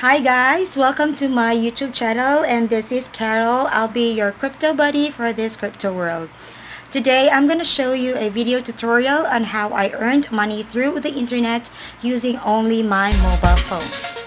Hi guys, welcome to my YouTube channel and this is Carol. I'll be your crypto buddy for this crypto world. Today I'm going to show you a video tutorial on how I earned money through the internet using only my mobile phone.